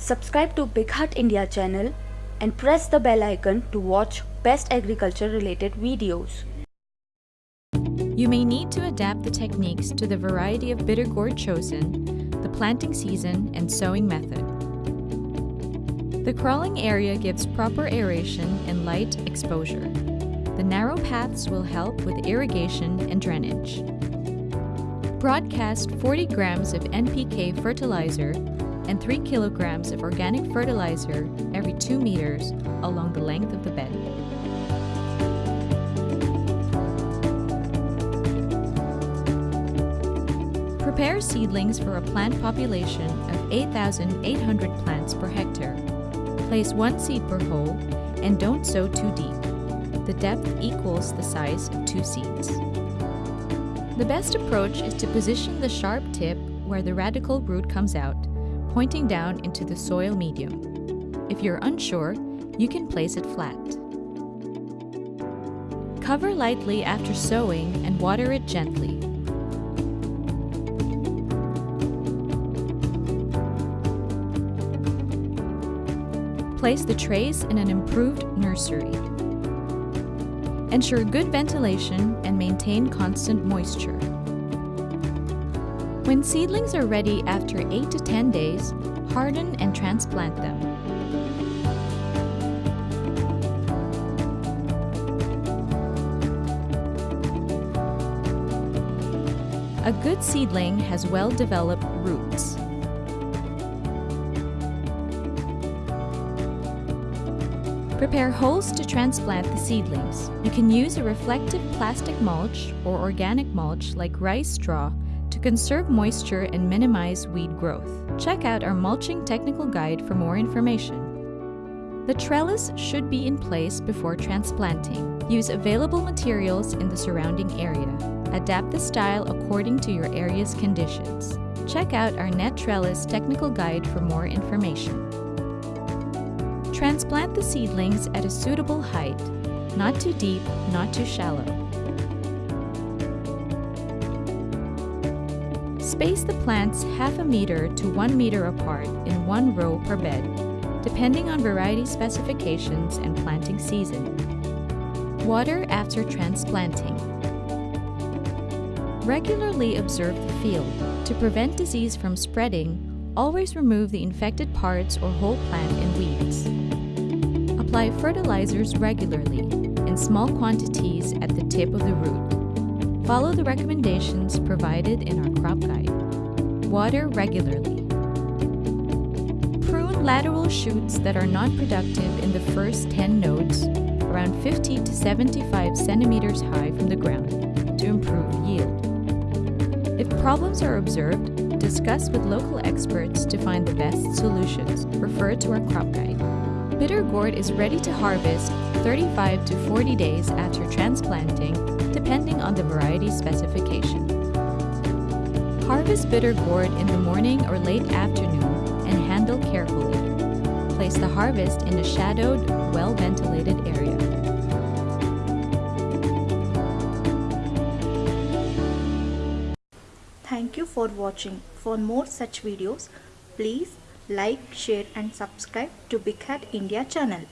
Subscribe to BigHaat India channel and press the bell icon to watch best agriculture related videos. You may need to adapt the techniques to the variety of bitter gourd chosen, the planting season, and sowing method. The crawling area gives proper aeration and light exposure. The narrow paths will help with irrigation and drainage. Broadcast 40 grams of NPK fertilizer and 3 kilograms of organic fertilizer every 2 meters along the length of the bed. Prepare seedlings for a plant population of 8,800 plants per hectare. Place one seed per hole and don't sow too deep. The depth equals the size of two seeds. The best approach is to position the sharp tip where the radicle root comes out, pointing down into the soil medium. If you're unsure, you can place it flat. Cover lightly after sowing and water it gently. Place the trays in an improved nursery. Ensure good ventilation and maintain constant moisture. When seedlings are ready after 8 to 10 days, harden and transplant them. A good seedling has well-developed roots. Prepare holes to transplant the seedlings. You can use a reflective plastic mulch or organic mulch like rice straw to conserve moisture and minimize weed growth. Check out our mulching technical guide for more information. The trellis should be in place before transplanting. Use available materials in the surrounding area. Adapt the style according to your area's conditions. Check out our net trellis technical guide for more information. Transplant the seedlings at a suitable height, not too deep, not too shallow. Space the plants half a meter to one meter apart in one row per bed, depending on variety specifications and planting season. Water after transplanting. Regularly observe the field. To prevent disease from spreading, always remove the infected parts or whole plant and weeds. Apply fertilizers regularly, in small quantities at the tip of the root. Follow the recommendations provided in our crop guide. Water regularly. Prune lateral shoots that are not productive in the first 10 nodes, around 50 to 75 centimeters high from the ground, to improve yield. If problems are observed, discuss with local experts to find the best solutions. Refer to our crop guide. Bitter gourd is ready to harvest 35 to 40 days after transplanting, depending on the variety specification. Harvest bitter gourd in the morning or late afternoon and handle carefully. Place the harvest in a shadowed, well-ventilated area. Thank you for watching. For more such videos, please like, share and subscribe to BigHaat India channel.